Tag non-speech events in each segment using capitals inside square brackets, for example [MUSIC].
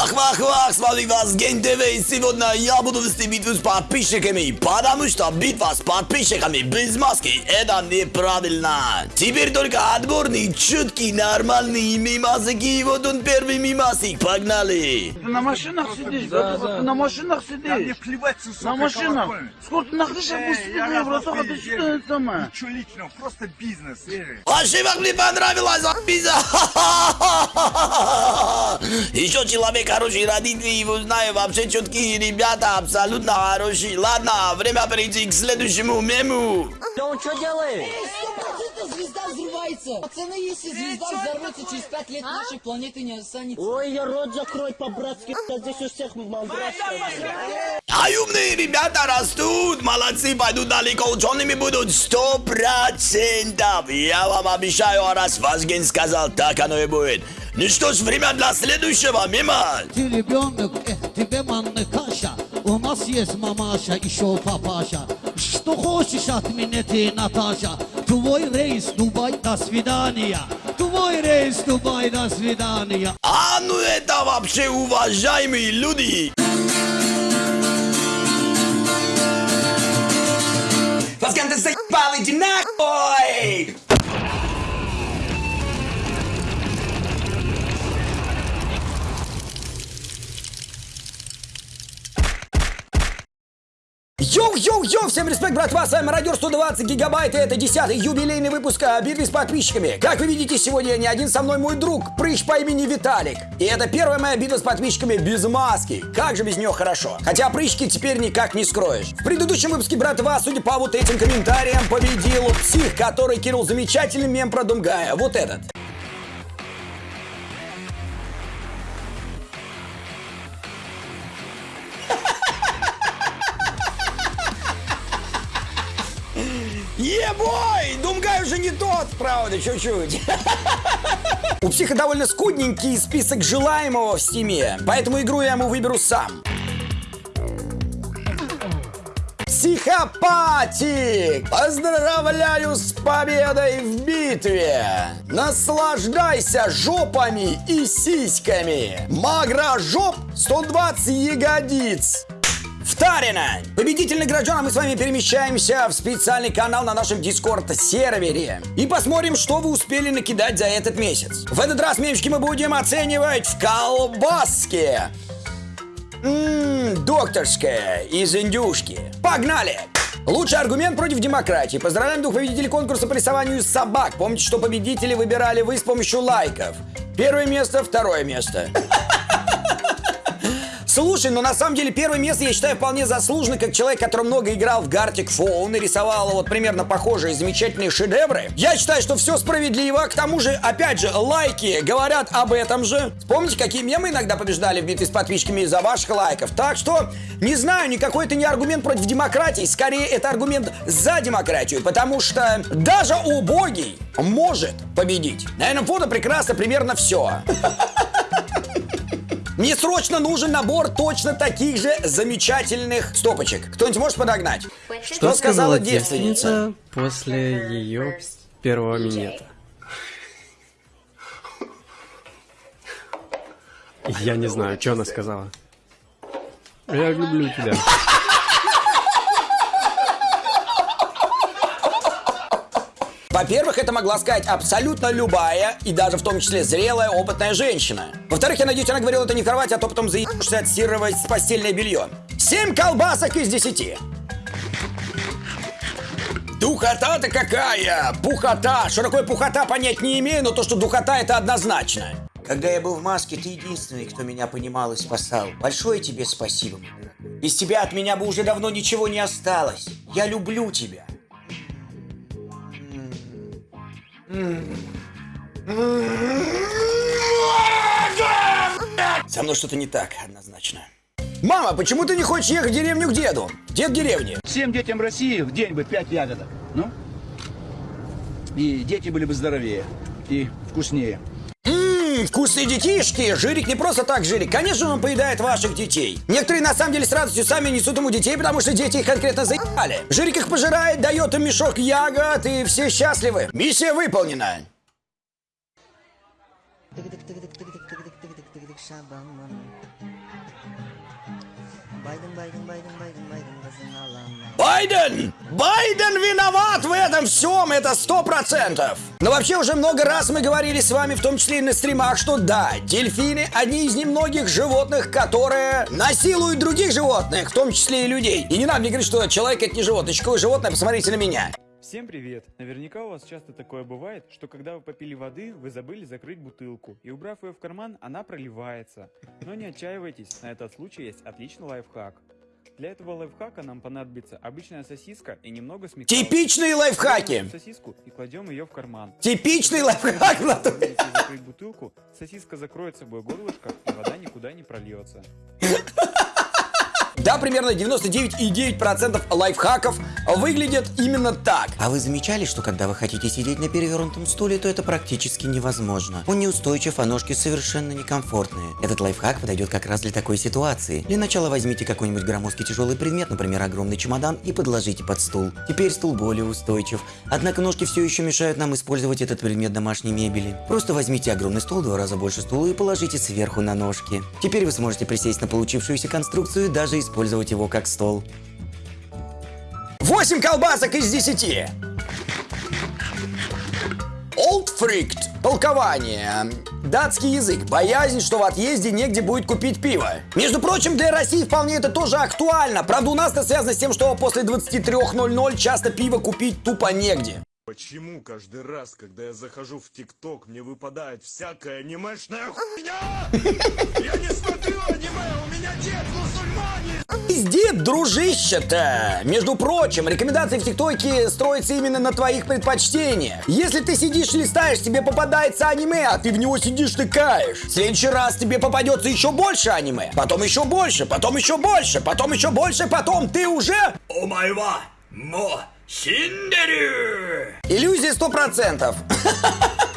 Вах, вах, вах, смотри вас, Ген ТВ, и сегодня я буду вести битву с подписчиками, потому что битва с подписчиками без маски это неправильно. Теперь только отборный, чуткий, нормальный мимасики, и вот он первый мимасик, погнали. Ты на машинах сидишь, братуха, ты на машинах Да мне сидишь. плевать, сука, На машинах. Сколько ты на крыше Эй, будешь сидеть, я братуха, ты что это самое? Ничего личного, просто бизнес, как мне понравилась пиза. Еще человек хороший, родители его знаю, вообще четкие ребята, абсолютно хорошие. Ладно, время перейти к следующему мему. Да он что делает? Звезда взрывается. Пацаны, если звезда взорвется, через пять лет нашей планеты не останется. Ой, я рот закрой по-братски, здесь у всех мандрашка. А умные ребята растут, молодцы, пойдут далеко, учеными будут сто процентов. Я вам обещаю, а раз Вазген сказал, так оно и будет. Ну что ж, время для следующего мема. Ты ребенок, эх, тебе манна каша. У нас есть мамаша, еще папаша. Что хочешь от меня ты, Наташа? Твой рейс, Дубай, до свидания. Твой рейс, Дубай, до свидания. А ну это вообще уважаемые люди. Вазген, ты заебал, иди нахуй! Йоу-йоу-йоу, всем респект, братва, с вами Радио 120 гигабайт, и это 10 юбилейный выпуск о с подписчиками. Как вы видите, сегодня не один со мной мой друг, прыщ по имени Виталик. И это первая моя битва с подписчиками без маски. Как же без нее хорошо. Хотя прыщки теперь никак не скроешь. В предыдущем выпуске, братва, судя по вот этим комментариям, победил псих, который кинул замечательный мем про Думгая. Вот этот. Правда, чуть-чуть. У психа довольно скудненький список желаемого в Steam е, поэтому игру я ему выберу сам. Психопатик! Поздравляю с победой в битве! Наслаждайся жопами и сиськами! Магра жоп 120 ягодиц! Втарина! Победитель награжден, а мы с вами перемещаемся в специальный канал на нашем Discord-сервере. И посмотрим, что вы успели накидать за этот месяц. В этот раз мемчики мы будем оценивать в колбаске. Ммм, докторская из индюшки. Погнали! Лучший аргумент против демократии. Поздравляем двух победителей конкурса по рисованию собак. Помните, что победители выбирали вы с помощью лайков. Первое место, второе место. Слушай, но на самом деле первое место я считаю вполне заслуженно, как человек, который много играл в Gartic Phone и рисовал вот примерно похожие замечательные шедевры. Я считаю, что все справедливо. К тому же, опять же, лайки говорят об этом же. Вспомните, какие мемы иногда побеждали в битве с подписчиками из-за ваших лайков. Так что, не знаю, никакой это не аргумент против демократии, скорее это аргумент за демократию, потому что даже убогий может победить. На этом фото прекрасно примерно все. [LAUGHS] Мне срочно нужен набор точно таких же замечательных стопочек. Кто-нибудь может подогнать? Что сказала девственница после ее первого минета? Я не знаю, что она сказала. Я люблю тебя. Во-первых, это могла сказать абсолютно любая, и даже в том числе зрелая, опытная женщина. Во-вторых, я надеюсь, она говорила это не в кровати, а то потом заебешься отстирывать постельное белье. Семь колбасок из десяти. Духота-то какая! Пухота! Что такое пухота, понять не имею, но то, что духота, это однозначно. Когда я был в маске, ты единственный, кто меня понимал и спасал. Большое тебе спасибо. Из тебя от меня бы уже давно ничего не осталось. Я люблю тебя. Со мной что-то не так, однозначно. Мама, почему ты не хочешь ехать в деревню к деду? Дед в деревне. Всем детям России в день бы пять ягодок. Ну? И дети были бы здоровее и вкуснее. Вкусные детишки! Жирик не просто так жирик. Конечно, он поедает ваших детей. Некоторые на самом деле с радостью сами несут ему детей, потому что дети их конкретно заебали. Жирик их пожирает, дает им мешок ягод, и все счастливы. Миссия выполнена. Байден, Байден, Байден, Байден, Байден! Байден виноват в этом всем, это сто процентов! Но вообще уже много раз мы говорили с вами, в том числе и на стримах, что да, дельфины одни из немногих животных, которые насилуют других животных, в том числе и людей. И не надо мне говорить, что человек это не животное. Какое животное, посмотрите на меня. Всем привет! Наверняка у вас часто такое бывает, что когда вы попили воды, вы забыли закрыть бутылку, и убрав ее в карман, она проливается. Но не отчаивайтесь, на этот случай есть отличный лайфхак. Для этого лайфхака нам понадобится обычная сосиска и немного сметаны. Типичные лайфхаки! Сосиску и кладем ее в карман. Типичный лайфхак закрыть бутылку, сосиска закроет собой горлышко, и вода никуда не прольется. [LAUGHS] Да, примерно 99,9% лайфхаков выглядят именно так. А вы замечали, что когда вы хотите сидеть на перевернутом стуле, то это практически невозможно? Он неустойчив, а ножки совершенно некомфортные. Этот лайфхак подойдет как раз для такой ситуации. Для начала возьмите какой-нибудь громоздкий тяжелый предмет, например, огромный чемодан, и подложите под стул. Теперь стул более устойчив. Однако ножки все еще мешают нам использовать этот предмет домашней мебели. Просто возьмите огромный стол, в два раза больше стула, и положите сверху на ножки. Теперь вы сможете присесть на получившуюся конструкцию даже использовать его как стол. 8 колбасок из 10. Old Freaked. Толкование. Датский язык. Боязнь, что в отъезде негде будет купить пиво. Между прочим, для России вполне это тоже актуально. Правда, у нас это связано с тем, что после 23.00 часто пиво купить тупо негде. Почему каждый раз, когда я захожу в ТикТок, мне выпадает всякая анимешная хуйня? Я не смотрю аниме, у меня дед мусульманин! Пиздит, дружище-то! Между прочим, рекомендации в ТикТоке строятся именно на твоих предпочтениях. Если ты сидишь листаешь, тебе попадается аниме, а ты в него сидишь тыкаешь. В следующий раз тебе попадется еще больше аниме, потом еще больше, потом еще больше, потом еще больше, потом ты уже... О майва, мо, синдерю! Иллюзия сто процентов. [LAUGHS]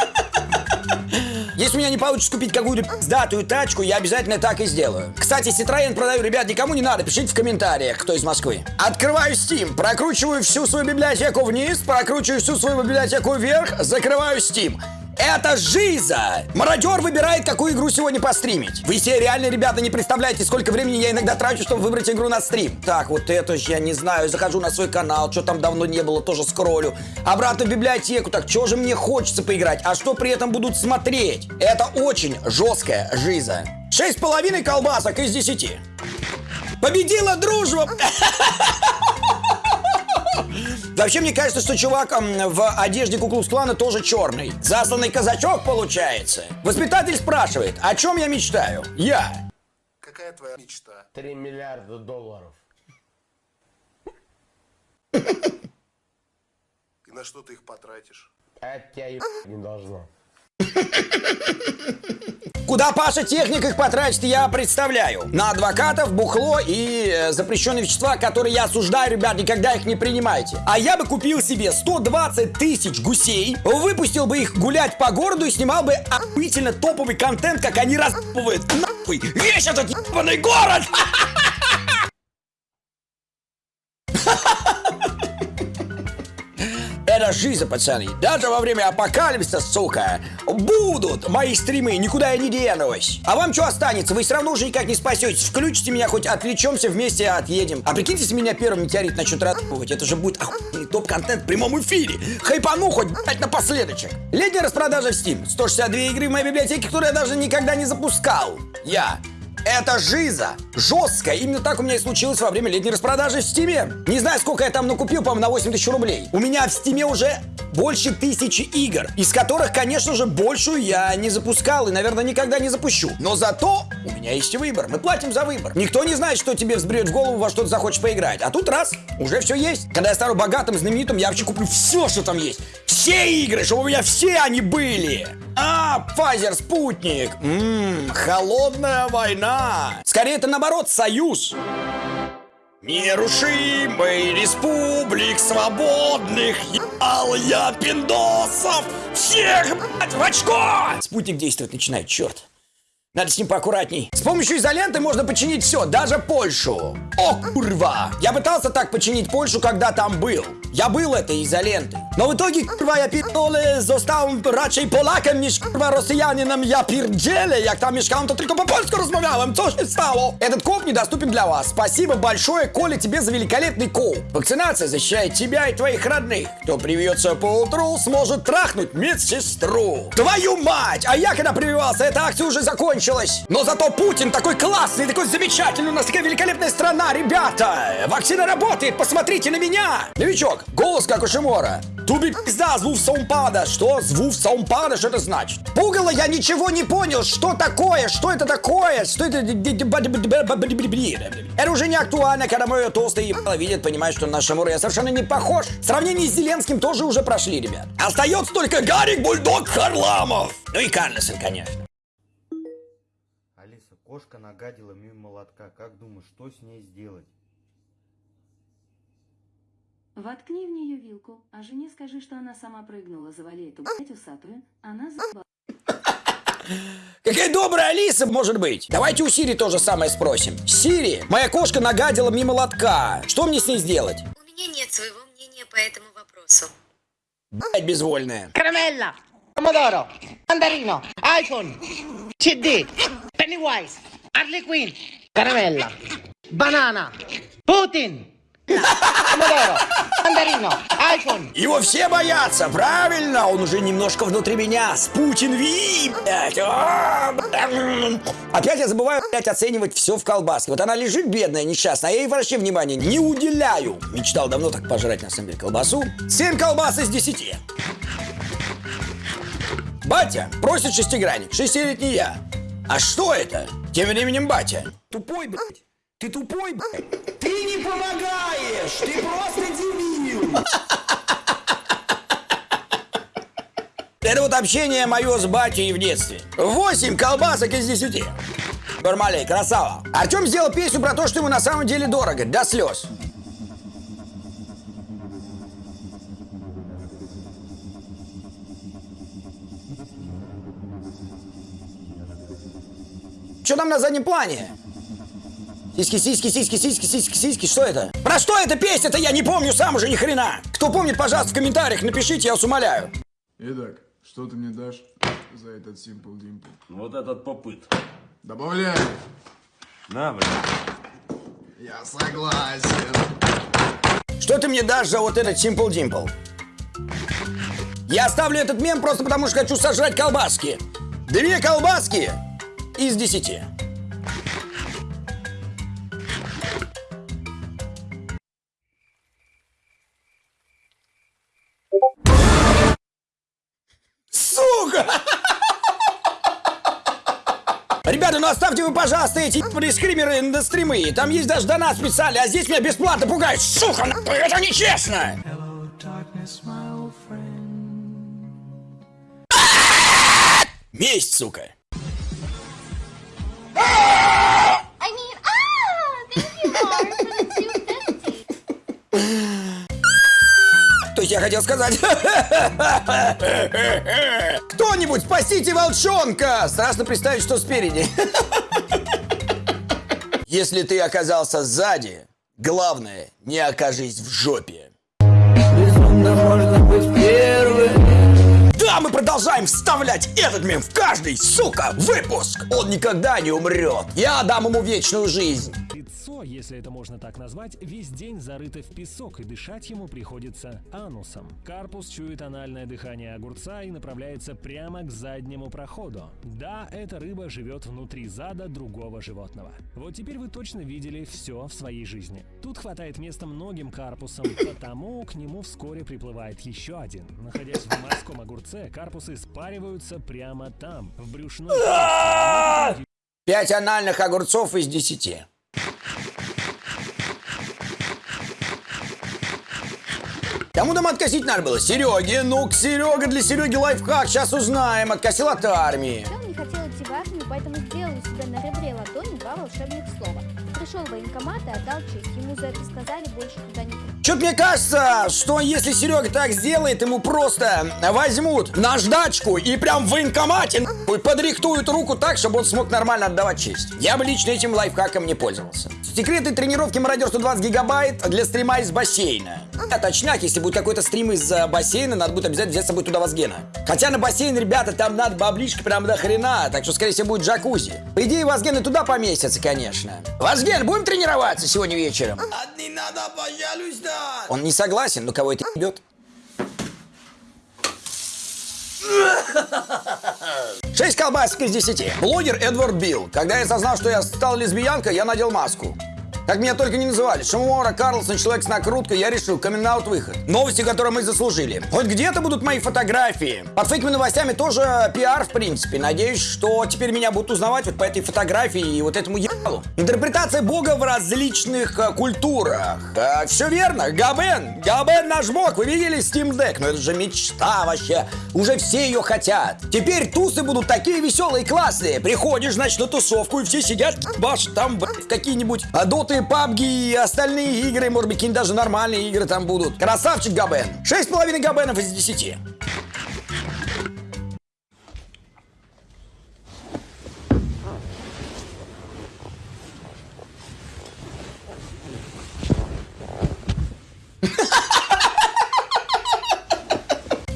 Если у меня не получится купить какую-то пиздатую тачку, я обязательно так и сделаю. Кстати, Citroёn продаю, ребят, никому не надо, пишите в комментариях, кто из Москвы. Открываю Steam, прокручиваю всю свою библиотеку вниз, прокручиваю всю свою библиотеку вверх, закрываю Steam. Это жиза! Мародер выбирает, какую игру сегодня постримить. Вы все реально, ребята, не представляете, сколько времени я иногда трачу, чтобы выбрать игру на стрим. Так, вот это ж я не знаю, захожу на свой канал, что там давно не было, тоже скроллю. Обратно в библиотеку, так что же мне хочется поиграть, а что при этом будут смотреть? Это очень жесткая жиза. Шесть половиной колбасок из десяти. Победила дружба! [LAUGHS] Вообще, мне кажется, что чувак в одежде Куклус-клана тоже черный. Засланный казачок получается. Воспитатель спрашивает, о чем я мечтаю? Я. Какая твоя мечта? 3 миллиарда долларов. И на что ты их потратишь? Это тебя не должно. Куда Паша техник их потратит, я представляю. На адвокатов, бухло и э, запрещенные вещества, которые я осуждаю, ребят, никогда их не принимайте. А я бы купил себе 120 тысяч гусей, выпустил бы их гулять по городу и снимал бы охуительно топовый контент, как они разбывают нахуй весь этот ебаный город. [LAUGHS] Жизнь, пацаны. Даже во время апокалипсиса, сука, будут мои стримы, никуда я не денусь. А вам что останется? Вы все равно уже никак не спасетесь. Включите меня, хоть отвлечемся, вместе отъедем. А прикиньте, если меня первым метеорит начнет ratовать. Это же будет охуенный топ-контент в прямом эфире. Хайпану хоть, блядь, напоследочек. Летняя распродажа в Steam. 162 игры в моей библиотеке, которые я даже никогда не запускал. Я это жиза. Жесткая. Именно так у меня и случилось во время летней распродажи в Стиме. Не знаю, сколько я там накупил, по-моему, на 8 тысяч рублей. У меня в Стиме уже больше тысячи игр, из которых, конечно же, большую я не запускал и, наверное, никогда не запущу. Но зато у меня есть выбор. Мы платим за выбор. Никто не знает, что тебе взберет в голову, во что ты захочешь поиграть. А тут раз, уже все есть. Когда я стану богатым, знаменитым, я вообще куплю все, что там есть. Все игры, чтобы у меня все они были. А, Pfizer, спутник. Ммм, холодная война. Скорее, это наоборот, союз. Нерушимый республик свободных ебал я пиндосов всех, блядь, в очко! Спутник действовать начинает, черт. Надо с ним поаккуратней. С помощью изоленты можно починить все, даже Польшу. О, курва! Я пытался так починить Польшу, когда там был. Я был этой изолентой. Но в итоге, курва, я pitole został raczej Polakiem niż kurwa Rosjaninem. Я pierdzielę, jak tam mieszkałem, to tylko po polsku rozmawiałem. Co się stało? Этот коп недоступен для вас. Спасибо большое, Коля, тебе за великолепный коп. Вакцинация защищает тебя и твоих родных. Кто привьется по утру, сможет трахнуть медсестру. Твою мать! А я когда прививался, эта акция уже закончилась. Но зато Путин такой классный, такой замечательный. У нас такая великолепная страна, ребята. Вакцина работает, посмотрите на меня. Новичок, голос как у Шимора. Туби пизда, звук саумпада. Что? Звук саумпада? Что это значит? Пугало, я ничего не понял. Что такое? Что это такое? Что это? Это уже не актуально, когда мое толстое ебало видит, понимает, что на Шимора я совершенно не похож. Сравнение с Зеленским тоже уже прошли, ребят. Остается только Гарик Бульдог Харламов. Ну и Карлсон, конечно. Алиса, кошка нагадила мимо молотка. Как думаешь, что с ней сделать? Воткни в нее вилку, а жене скажи, что она сама прыгнула, завали эту блядь усатую, она заебала. Какая добрая Алиса может быть? Давайте у Сири то же самое спросим. Сири, моя кошка нагадила мимо лотка. Что мне с ней сделать? У меня нет своего мнения по этому вопросу. Блять, безвольная. Caramella, pomodoro, mandarino, iPhone, CD, Pennywise, Harley Quinn, caramella, banana, Putin, pomodoro, mandarino, iPhone. Его все боятся, правильно? Он уже немножко внутри меня. Спутин Ви, блядь. А, блядь. Опять я забываю, блядь, оценивать все в колбаске. Вот она лежит бедная, несчастная, а я ей вообще внимания не уделяю. Мечтал давно так пожрать, на самом деле, колбасу. 7 колбас из 10. Батя просит шестигранник, шестилетний я. А что это? Тем временем батя. Тупой, блядь. Ты тупой, блядь. Ты не помогаешь. Ты просто дебил. [LAUGHS] Это вот общение мое с батей в детстве. 8 колбасок из 10. Нормалей, красава. Артем сделал песню про то, что ему на самом деле дорого, до слез. Что там на заднем плане? Сиськи, сиськи, сиськи, сиськи, сиськи, сиськи, что это? Про что эта песня-то я не помню сам уже ни хрена. Кто помнит, пожалуйста, в комментариях напишите, я вас умоляю. Итак, что ты мне дашь за этот Simple Dimple? Вот этот попыт. Добавляй. На, блин. Я согласен. Что ты мне дашь за вот этот Simple Dimple? Я оставлю этот мем просто потому, что хочу сожрать колбаски. Две колбаски из десяти. Сука! Ребята, ну оставьте вы, пожалуйста, эти скримеры на стримы. Там есть даже донат специальный, а здесь меня бесплатно пугают. Сука, нахуй, это нечестно! Месть, сука. Я хотел сказать... [LAUGHS] Кто-нибудь спасите волчонка! Страшно представить, что спереди. [LAUGHS] Если ты оказался сзади, главное, не окажись в жопе. Да, мы продолжаем вставлять этот мем в каждый, сука, выпуск. Он никогда не умрет. Я дам ему вечную жизнь. Лицо, если это можно так назвать, весь день зарыто в песок, и дышать ему приходится анусом. Карпус чует анальное дыхание огурца и направляется прямо к заднему проходу. Да, эта рыба живет внутри зада другого животного. Вот теперь вы точно видели все в своей жизни. Тут хватает места многим карпусам, потому к нему вскоре приплывает еще один. Находясь в морском огурце, карпусы спариваются прямо там, в брюшной полости. Пять анальных огурцов из десяти. Кому там откосить надо было? Сереге. Ну-ка, Серега, для Сереги лайфхак. Сейчас узнаем. Откосил от армии. Он не хотел идти в армию, поэтому сделал у себя на ребре ладони два волшебных слова. зашел в военкомат и отдал честь. Ему за это сказали больше туда не. Что-то мне кажется, что если Серега так сделает, ему просто возьмут наждачку и прям в военкомате нахуй, подрихтуют руку так, чтобы он смог нормально отдавать честь. Я бы лично этим лайфхаком не пользовался. Секреты тренировки мародер 120 гигабайт для стрима из бассейна. А точняк, если будет какой-то стрим из э, бассейна, надо будет обязательно взять с собой туда Вазгена. Хотя на бассейн, ребята, там надо баблишка прям до хрена, так что, скорее всего, будет джакузи. По идее, и туда поместится, конечно. Вазген, будем тренироваться сегодня вечером? Не надо, пожалуйста. Он не согласен, но кого это ебет? Шесть колбасок из десяти. Блогер Эдвард Билл. Когда я осознал, что я стал лесбиянкой, я надел маску. Как меня только не называли. Шамуара, Карлсон, человек с накруткой, я решил, камин выход. Новости, которые мы заслужили. Хоть где-то будут мои фотографии. Под фейковыми новостями тоже пиар, в принципе. Надеюсь, что теперь меня будут узнавать вот по этой фотографии и вот этому ебалу. Интерпретация бога в различных э, культурах. Э, все верно, Габен. Габен наш бог. Вы видели Steam Deck? Ну это же мечта вообще. Уже все ее хотят. Теперь тусы будут такие веселые и классные. Приходишь, значит, на тусовку, и все сидят, башат там, в какие-нибудь а, доты, пабги и остальные игры. Может быть, какие-нибудь даже нормальные игры там будут. Красавчик Габен. Шесть с половиной Габенов из десяти.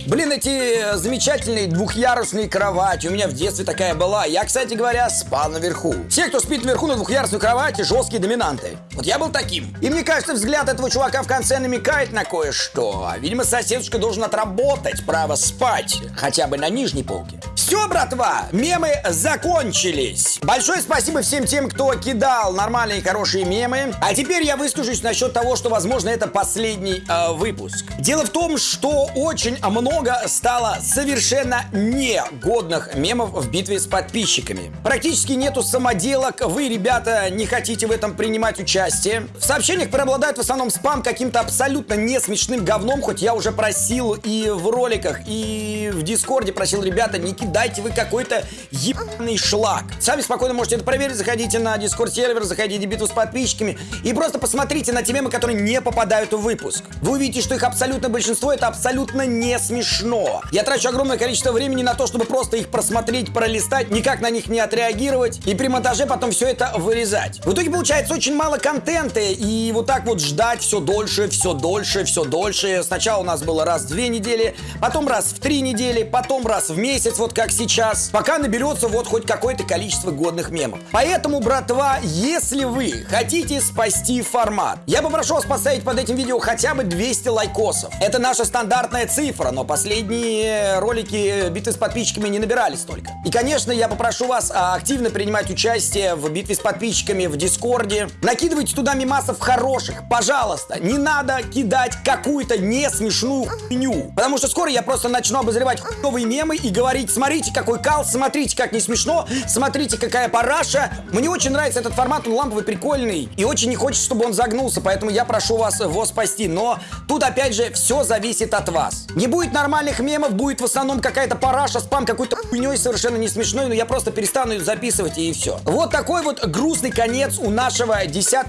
Блин, эти замечательные двухъярусные кровати. У меня в детстве такая была. Я, кстати говоря, спал наверху. Все, кто спит наверху на двухъярусной кровати, жесткие доминанты. Я был таким. И мне кажется, взгляд этого чувака в конце намекает на кое-что. Видимо, соседушка должен отработать право спать. Хотя бы на нижней полке. Все, братва, мемы закончились. Большое спасибо всем тем, кто кидал нормальные хорошие мемы. А теперь я выскажусь насчет того, что, возможно, это последний э, выпуск. Дело в том, что очень много стало совершенно негодных мемов в битве с подписчиками. Практически нету самоделок, вы, ребята, не хотите в этом принимать участие. В сообщениях преобладает в основном спам каким-то абсолютно не смешным говном, хоть я уже просил и в роликах, и в Дискорде просил, ребята, не кидайте вы какой-то ебаный шлак. Сами спокойно можете это проверить, заходите на Дискорд сервер, заходите в битву с подписчиками и просто посмотрите на те мемы, которые не попадают в выпуск. Вы увидите, что их абсолютно большинство это абсолютно не смешно. Я трачу огромное количество времени на то, чтобы просто их просмотреть, пролистать, никак на них не отреагировать и при монтаже потом все это вырезать. В итоге получается очень мало контента и вот так вот ждать все дольше, все дольше, все дольше. Сначала у нас было раз в две недели, потом раз в три недели, потом раз в месяц, вот как сейчас, пока наберется вот хоть какое-то количество годных мемов. Поэтому, братва, если вы хотите спасти формат, я попрошу вас поставить под этим видео хотя бы 200 лайкосов. Это наша стандартная цифра, но последние ролики битвы с подписчиками не набирали столько. И, конечно, я попрошу вас а, активно принимать участие в битве с подписчиками в Дискорде. Накидывайте туда мимасов хороших, пожалуйста. Не надо кидать какую-то не смешную хуйню. Потому что скоро я просто начну обозревать хуевые мемы и говорить, смотрите, какой кал, смотрите, как не смешно, смотрите, какая параша. Мне очень нравится этот формат, он ламповый, прикольный. И очень не хочется, чтобы он загнулся, поэтому я прошу вас его спасти. Но тут, опять же, все зависит от вас. Не будет нормальных мемов, будет в основном какая-то параша, спам какой-то хуйней совершенно не смешной, но я просто перестану ее записывать и все. Вот такой вот грустный конец у нашего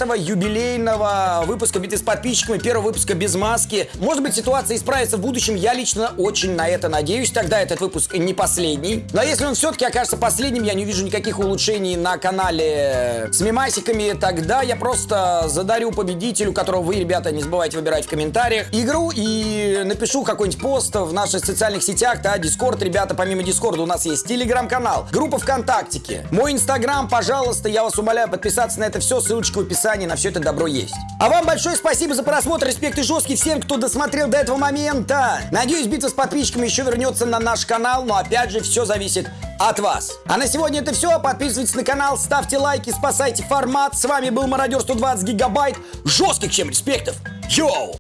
10-го юбилейного выпуска битвы с подписчиками, первого выпуска без маски. Может быть, ситуация исправится в будущем, я лично очень на это надеюсь, тогда этот выпуск не последний. Но если он все-таки окажется последним, я не увижу никаких улучшений на канале с мемасиками, тогда я просто задарю победителю, которого вы, ребята, не забывайте выбирать в комментариях, игру и напишу какой-нибудь пост в наших социальных сетях, да, Дискорд, ребята, помимо Дискорда у нас есть Телеграм-канал, группа ВКонтактике, мой Инстаграм, пожалуйста, я вас умоляю подписаться на это все, ссылочка в описании, на все это добро есть. А вам большое спасибо за просмотр, респект и жесткий всем, кто досмотрел до этого момента. Надеюсь, битва с подписчиками еще вернется на наш канал, но опять же, все зависит от вас. А на сегодня это все. Подписывайтесь на канал, ставьте лайки, спасайте формат. С вами был Мародер 120 гигабайт. Жестких чем респектов. Йоу!